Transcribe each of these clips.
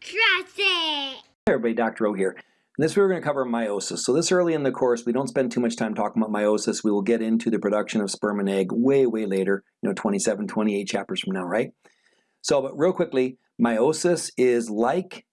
Trust it. Hey everybody, Dr. O here. In this we're going to cover meiosis. So this early in the course, we don't spend too much time talking about meiosis. We will get into the production of sperm and egg way, way later, you know, 27, 28 chapters from now, right? So, but real quickly, meiosis is like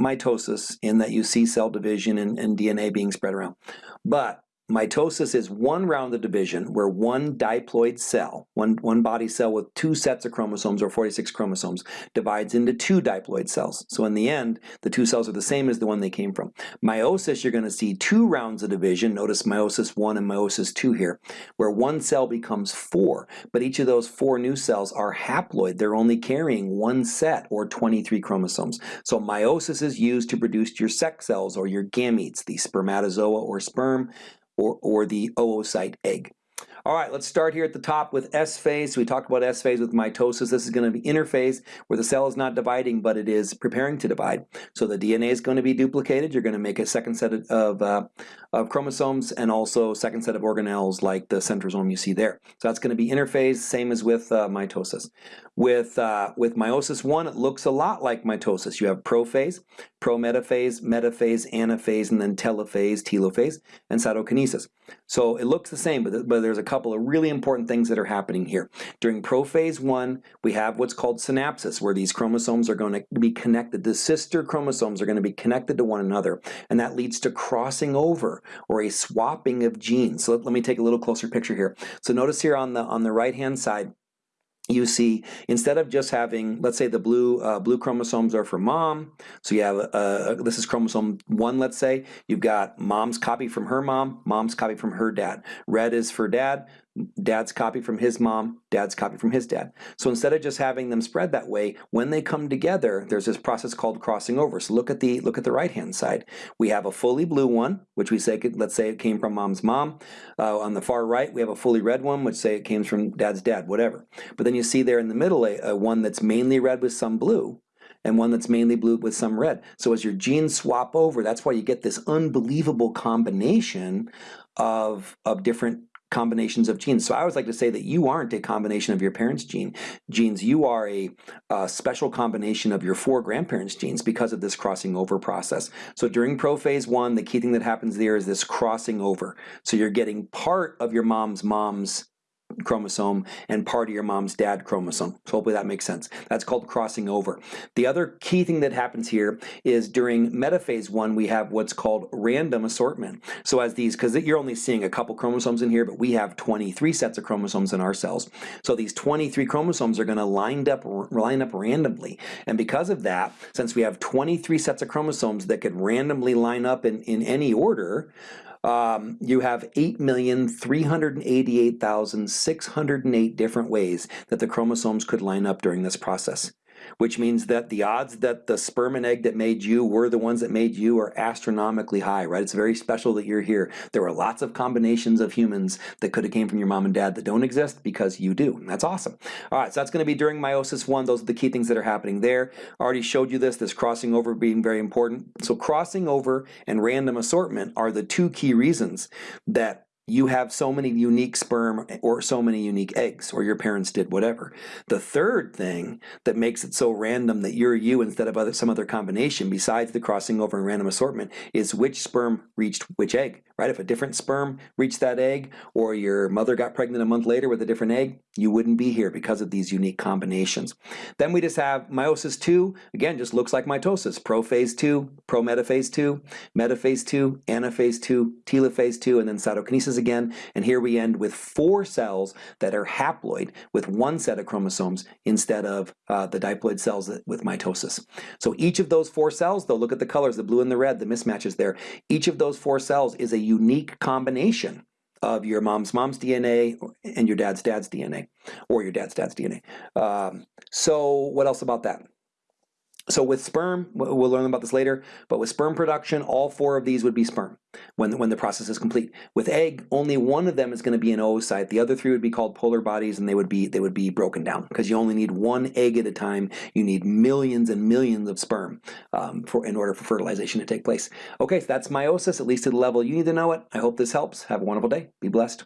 mitosis in that you see cell division and, and DNA being spread around. But Mitosis is one round of division where one diploid cell, one, one body cell with two sets of chromosomes or 46 chromosomes, divides into two diploid cells. So in the end, the two cells are the same as the one they came from. Meiosis, you're going to see two rounds of division. Notice meiosis 1 and meiosis 2 here, where one cell becomes four, but each of those four new cells are haploid. They're only carrying one set or 23 chromosomes. So meiosis is used to produce your sex cells or your gametes, the spermatozoa or sperm, or, or the oocyte egg. All right, let's start here at the top with S phase. We talked about S phase with mitosis. This is going to be interphase where the cell is not dividing, but it is preparing to divide. So the DNA is going to be duplicated. You're going to make a second set of, uh, of chromosomes and also second set of organelles like the centrosome you see there. So that's going to be interphase, same as with uh, mitosis. With, uh, with meiosis 1, it looks a lot like mitosis. You have prophase, prometaphase, metaphase, anaphase, and then telophase, telophase, and cytokinesis. So it looks the same, but, but there's a couple of really important things that are happening here. During prophase 1, we have what's called synapsis, where these chromosomes are going to be connected. The sister chromosomes are going to be connected to one another, and that leads to crossing over or a swapping of genes. So let, let me take a little closer picture here. So notice here on the, on the right-hand side, you see instead of just having let's say the blue uh, blue chromosomes are for mom so you have uh, this is chromosome one let's say you've got mom's copy from her mom mom's copy from her dad. Red is for dad dad's copy from his mom, dad's copy from his dad. So instead of just having them spread that way, when they come together, there's this process called crossing over. So look at the look at the right hand side. We have a fully blue one, which we say let's say it came from mom's mom. Uh, on the far right, we have a fully red one, which say it came from dad's dad, whatever. But then you see there in the middle a, a one that's mainly red with some blue and one that's mainly blue with some red. So as your genes swap over, that's why you get this unbelievable combination of, of different combinations of genes. So I always like to say that you aren't a combination of your parents' gene genes. You are a, a, special combination of your four grandparents' genes because of this crossing over process. So during prophase one, the key thing that happens there is this crossing over. So you're getting part of your mom's mom's chromosome and part of your mom's dad chromosome. So hopefully that makes sense. That's called crossing over. The other key thing that happens here is during metaphase one, we have what's called random assortment. So as these, because you're only seeing a couple chromosomes in here, but we have 23 sets of chromosomes in our cells. So these 23 chromosomes are going to line up, line up randomly. And because of that, since we have 23 sets of chromosomes that could randomly line up in, in any order, um, you have 8,388,608 different ways that the chromosomes could line up during this process which means that the odds that the sperm and egg that made you were the ones that made you are astronomically high, right? It's very special that you're here. There were lots of combinations of humans that could have came from your mom and dad that don't exist because you do, that's awesome. All right, so that's going to be during meiosis one. Those are the key things that are happening there. I already showed you this, this crossing over being very important. So crossing over and random assortment are the two key reasons that you have so many unique sperm or so many unique eggs, or your parents did whatever. The third thing that makes it so random that you're you instead of other, some other combination, besides the crossing over and random assortment, is which sperm reached which egg, right? If a different sperm reached that egg, or your mother got pregnant a month later with a different egg, you wouldn't be here because of these unique combinations. Then we just have meiosis 2, again, just looks like mitosis. Prophase 2, prometaphase 2, metaphase 2, anaphase 2, telophase 2, and then cytokinesis again, and here we end with four cells that are haploid with one set of chromosomes instead of uh, the diploid cells with mitosis. So each of those four cells, though, look at the colors, the blue and the red, the mismatches there. Each of those four cells is a unique combination of your mom's mom's DNA and your dad's dad's DNA, or your dad's dad's DNA. Um, so what else about that? So with sperm, we'll learn about this later, but with sperm production, all four of these would be sperm when, when the process is complete. With egg, only one of them is going to be an oocyte. The other three would be called polar bodies and they would be they would be broken down because you only need one egg at a time. You need millions and millions of sperm um, for in order for fertilization to take place. Okay, so that's meiosis, at least to the level you need to know it. I hope this helps. Have a wonderful day. Be blessed.